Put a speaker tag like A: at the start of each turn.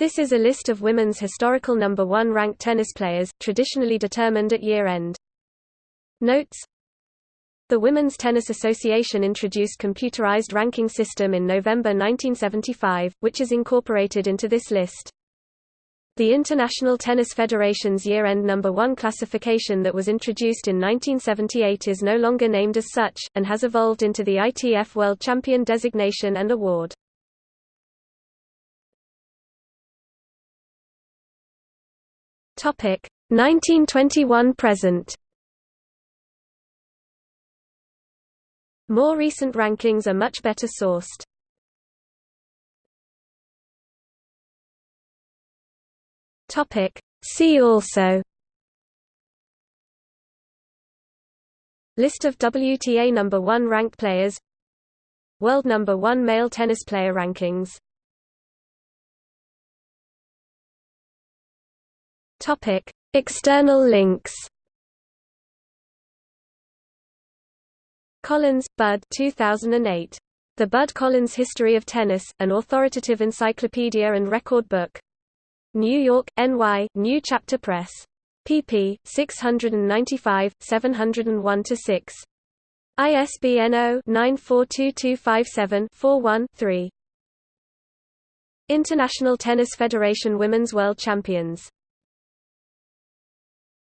A: This is a list of women's historical number one ranked tennis players, traditionally determined at year-end. Notes The Women's Tennis Association introduced computerized ranking system in November 1975, which is incorporated into this list. The International Tennis Federation's year-end number one classification that was introduced in 1978 is no longer named as such, and has evolved into the ITF World Champion designation and award. Topic 1921 present. More recent rankings are much better sourced. Topic See also List of WTA number 1 ranked players World number 1 male tennis player rankings Topic: External links. Collins, Bud 2008. The Bud Collins History of Tennis, an authoritative encyclopedia and record book. New York, NY, New Chapter Press. pp. 695, 701-6. ISBN 0-942257-41-3. International Tennis Federation Women's World Champions